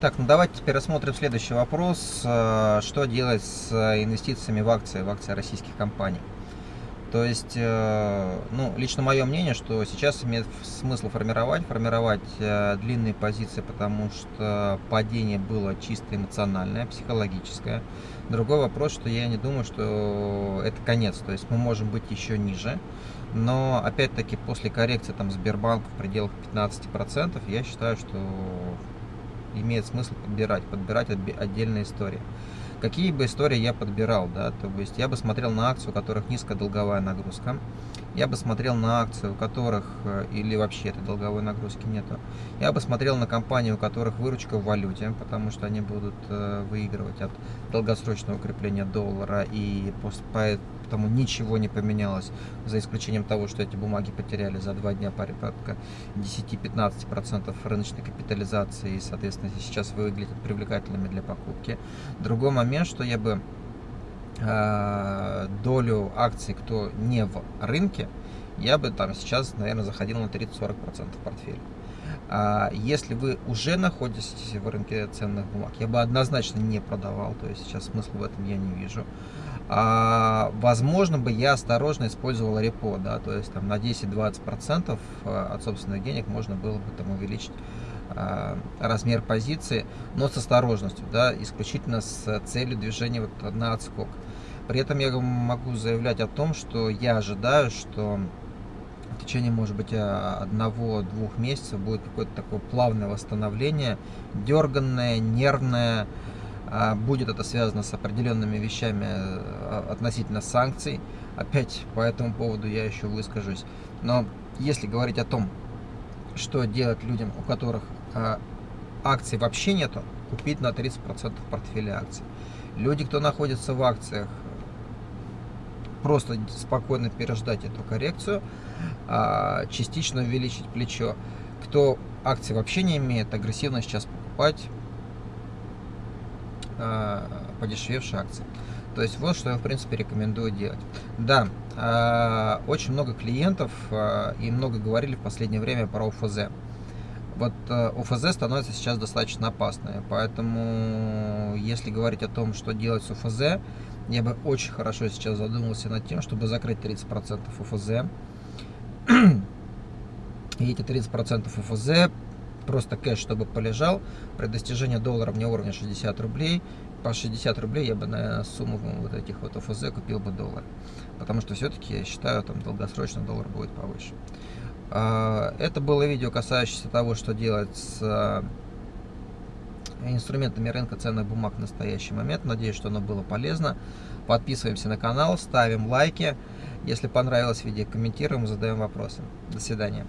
Так, ну давайте теперь рассмотрим следующий вопрос. Э, что делать с инвестициями в акции, в акции российских компаний? То есть, э, ну, лично мое мнение, что сейчас имеет смысл формировать, формировать э, длинные позиции, потому что падение было чисто эмоциональное, психологическое. Другой вопрос, что я не думаю, что это конец, то есть мы можем быть еще ниже. Но, опять-таки, после коррекции там Сбербанка в пределах 15%, я считаю, что имеет смысл подбирать, подбирать отдельные истории. Какие бы истории я подбирал, да, то есть я бы смотрел на акции, у которых низкая долговая нагрузка, я бы смотрел на акции, у которых э, или вообще этой долговой нагрузки нету, я бы смотрел на компании, у которых выручка в валюте, потому что они будут э, выигрывать от долгосрочного укрепления доллара и поэтому ничего не поменялось, за исключением того, что эти бумаги потеряли за два дня порядка 10-15% рыночной капитализации и, соответственно, сейчас выглядят привлекательными для покупки. Другой момент, что я бы э, долю акций, кто не в рынке, я бы там сейчас, наверное, заходил на 30-40% портфеля. А если вы уже находитесь в рынке ценных бумаг, я бы однозначно не продавал, то есть сейчас смысла в этом я не вижу. А, возможно бы я осторожно использовал репо, да, то есть там на 10-20% а, от собственных денег можно было бы там увеличить размер позиции, но с осторожностью, да, исключительно с целью движения вот на отскок. При этом я могу заявлять о том, что я ожидаю, что в течение, может быть, одного-двух месяцев будет какое-то такое плавное восстановление, дерганное, нервное, а, будет это связано с определенными вещами а, относительно санкций. Опять по этому поводу я еще выскажусь. Но если говорить о том, что делать людям, у которых а, акций вообще нету, купить на 30% портфеля акций. Люди, кто находится в акциях, просто спокойно переждать эту коррекцию, частично увеличить плечо. Кто акции вообще не имеет, агрессивно сейчас покупать, э, подешевевшие акции. То есть вот что я в принципе рекомендую делать. Да, э, очень много клиентов э, и много говорили в последнее время про ОФЗ. Вот э, становится сейчас достаточно опасной, поэтому если говорить о том, что делать с ОФЗ, я бы очень хорошо сейчас задумался над тем, чтобы закрыть 30% ОФЗ. И эти 30% ОФЗ просто кэш, чтобы полежал. При достижении доллара вне уровня 60 рублей, по 60 рублей я бы на сумму вот этих вот ОФЗ купил бы доллар. Потому что все-таки я считаю, там долгосрочно доллар будет повыше. А, это было видео, касающееся того, что делать с а, инструментами рынка ценных бумаг в настоящий момент. Надеюсь, что оно было полезно. Подписываемся на канал, ставим лайки. Если понравилось видео, комментируем, задаем вопросы. До свидания.